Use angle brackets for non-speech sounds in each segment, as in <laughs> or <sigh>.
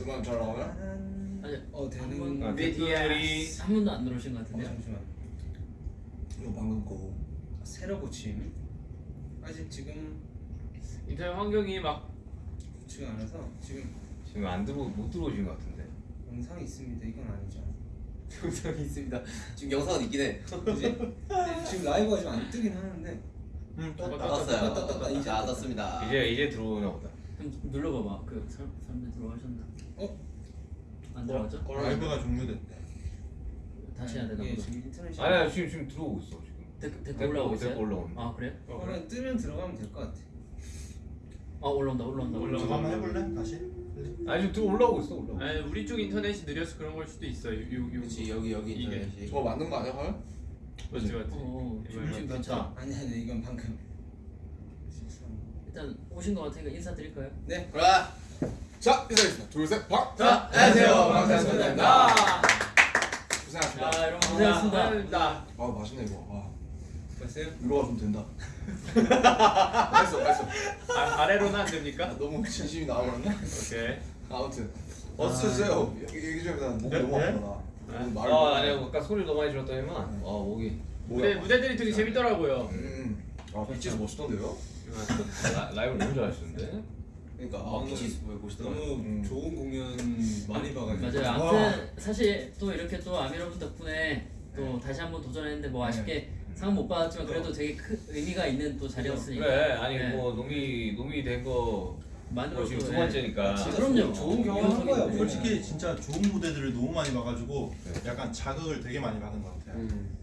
음악 잘 나와요? 아니 어한 되는 번- 아, 댓글이 한 번도 안 들어오신 것 어, 같은데요? 잠시만 이거 방금 거 새로 고침 아직 지금 인터넷 환경이 막 좋지가 않아서 지금 지금 안 들어 못 들어오신 것 같은데. 영상이 있습니다 이건 아니죠 <laughs> 영상이 있습니다. 지금 영상은 있긴 해. 그지? 지금 라이브가 좀안 뜨긴 하는데 응 떴다. 떴어요. 떴다, 떴다. 이제 안 떴습니다. 이제 이제 들어오나 보다. 좀 눌러봐봐 그 사람, 사람들 들어가셨나? 어? 안 들어가죠? 라이브가 종료됐대 다시 해야 되나 이게 보다 지금 인터넷이 아니야 지금 지금 들어오고 있어 지금. 댓글, 댓글 올라오고 있어요? 댓글 올라오는. 아 그래요? 그러면 뜨면 들어가면 될 것 같아 아 올라온다 올라온다 올라온다. 저거 한번 해볼래? 다시? 아니 지금 들어 올라오고 있어 올라오고. 아니 우리 쪽 인터넷이 느려서 그런 걸 수도 있어. 요, 요, 요. 그렇지 여기 여기 이게. 인터넷이. 저거 맞는 거 아니야 과연? 맞지 맞지. 어, 지금 지금 괜찮아 아니 아니 이건 방금 일단 오신 것 같으니까 인사드릴까요? 네 그래. 자 인사드리겠습니다 둘셋 박! 자 안녕하세요 방탄소년단입니다. 고생하셨습니다 자 여러분 고생하셨습니다 감사합니다. 아 맛있네 이거 아 봤어요? 위로가 좀 된다 <laughs> 맛있어 맛있어 아, 아래로는 안 됩니까? 아, 너무 진심이 나와버렸네 오케이. 아무튼 어서 드세요 얘기 좀 해보자 목이 네? 너무 아프다 나 오늘 말을 아못 아니야 해. 아까 소리 너무 많이 들었더니만 아 목이 무대 무대들이 되게 재밌더라고요. 음. 아 빛이 멋있던데요? 라, 라이브 너무 잘하시는데. 그러니까 아왜 보시더라고. 너무 음. 좋은 공연 많이 봐가지고 맞아요 와. 아무튼 사실 또 이렇게 또 아미러분 덕분에 또 다시 한번 도전했는데 뭐 아쉽게 상은 못 받았지만 그래도 되게 큰 의미가 있는 또 자리였으니까 그래 아니 네. 뭐 농이 농이 된거 만들어 뭐 지금 두 또, 번째니까. 네. 그럼요 좋은 경험 한 거예요. 네. 솔직히 진짜 좋은 무대들을 너무 많이 봐가지고 네. 약간 자극을 되게 많이 받은 것 같아요. 음.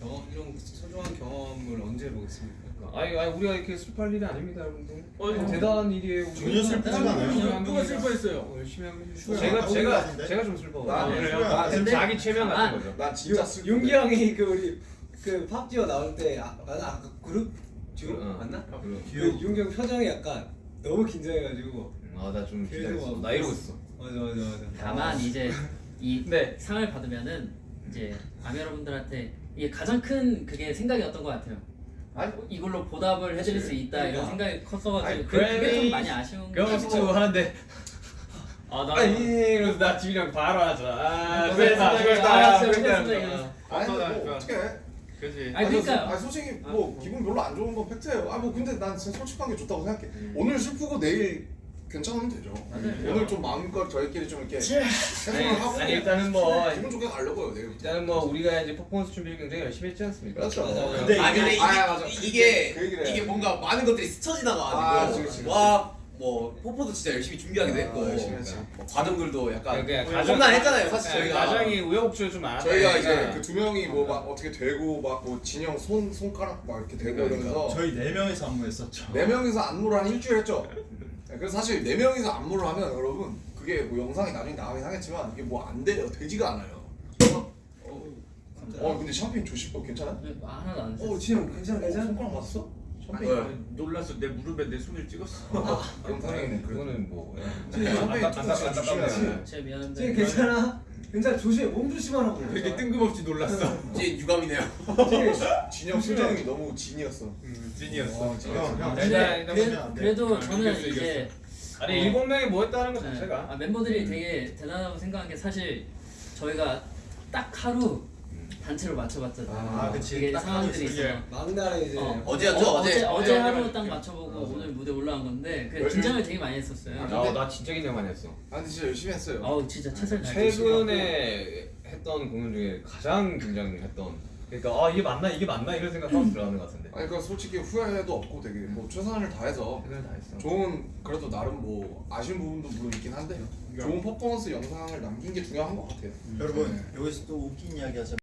경험 이런 소중한 경험을 언제 보겠습니까? 아니 아니 우리가 이렇게 슬퍼할 일이 아닙니다 여러분들. 어, 어, 대단한 일이에요. 전혀 슬프지가 않아요. 누가 슬퍼했어요? 열심히 하고 슈가 제가 다 제가? 제가 좀 슬퍼. 나 아, 그래요? 그래요? 나 지금 근데- 자기 최면 같은 아, 거죠. 난 진짜 슬픈데 윤기 형이 그 우리 그 pop duo 나올 때 아, 맞아 아까 그룹 듀오 어. 맞나? 그리고- 그 윤기 형 표정이 약간 너무 긴장해가지고 아나 좀 계속 기다렸어. 막나 이러고 있어. 맞아 맞아 맞아 다만 이제 이 <laughs> 네. 상을 받으면은 이제 아미 여러분들한테 이게 가장 큰 그게 생각이었던 것 같아요. 아니 이걸로 보답을 해드릴 수 있다 이런 그러니까. 생각이 컸어가지고 아니, 그, 그게 좀 그래미 많이 아쉬운 경험치 것 같아요. 하는데 아 나. 아니 이러면서 나 집이랑 바로 하자. 아 고생했습니다. 수고했다 아, 수고했다 수고했습니다. 수고했다. 이러면서. 아니 아, 뭐 아, 어떻게 해 그지. 아니 그러니까요. 아니 솔직히 뭐 기분 별로 안 좋은 건 팩트예요. 아 뭐 근데 난 진짜 솔직한 게 좋다고 생각해. 오늘 슬프고 내일 괜찮으면 되죠. 오늘 좀 마음껏 저희끼리 좀 이렇게 아니, 해소를 하고 아니 일단은 뭐 기분 좋게 가려고요 내일부터. 일단은 뭐 우리가 이제 퍼포먼스 준비를 굉장히 열심히 했지 않습니까? 그렇죠. 근데 아 근데 이게, 아, 맞아. 이게 그 해. 이게 뭔가 많은 것들이 스쳐 아, 그치, 그치, 와뭐 포포도 진짜 열심히 준비하기도 아, 했고. 뭐 과정들도 약간 그냥 험난했잖아요 사실 저희가 저희가 가장이 우여곡절 좀 많았다. 저희가 이제 그 두 명이 뭐 막 어떻게 되고 막 뭐 진영 손 손가락 막 이렇게 되고 그러니까. 이러면서 저희 네 명이서 안무했었죠. 네 명이서 안무를 한 일주일 했죠. <laughs> 네, 그래서 사실 네 명이서 안무를 하면 여러분 그게 뭐 영상이 나중에 나가긴 하겠지만 이게 뭐 안 돼요. 되지가 않아요. 어 근데 샴페인 조심법 괜찮아? 네, 하나도 안 어 진영 괜찮아 괜찮아? 손가락 맞았어? 샴페인. 왜? 아니, 놀랐어. 내 무릎에 내 손을 찍었어. 그럼 다행이네. 그래도. 그거는 뭐 네, 샴페인 조심해야지. 제 미안한데. 쟤 괜찮아? 괜찮아 조심해 몸 조심하라고 되게 뜬금없이 놀랐어. 이제 유감이네요 진영 표정이 너무 진이었어. 음, 찐이었어. 와, 형, 진이었어. 형. 근데 그래, 돼. 그래도 아, 저는 이겼어, 이제 아니 어. 일곱 명이 뭐 했다는 것 네. 자체가 아, 멤버들이 되게 대단하다고 생각한 게 사실 저희가 딱 하루 단체로 맞춰봤잖아요. 아, 그치. 이게 딱 상황들이 있어요. 있어요. 막날에 이제 어, 어제였죠, 어, 어제. 어제, 어제 어제 하루. 딱 맞춰보고 오늘 무대 올라간 건데 그 긴장을 되게 많이 했었어요. 아, 나 진짜 긴장 많이 했어. 아 근데 진짜 열심히 했어요. 아우 진짜 최선을 다했어요. 최근에 했던 공연 중에 가장 긴장했던. 그러니까 아 이게 맞나 이게 맞나 이런 생각하고 들어가는 것 같은데. 아니 그러니까 솔직히 후회도 없고 되게 뭐 최선을 다해서 최선을 다했어. 좋은 그래도 나름 뭐 아쉬운 부분도 물론 있긴 한데 좋은 퍼포먼스 영상을 남긴 게 중요한 것 같아요. 여러분 여기서 또 웃긴 이야기 하자면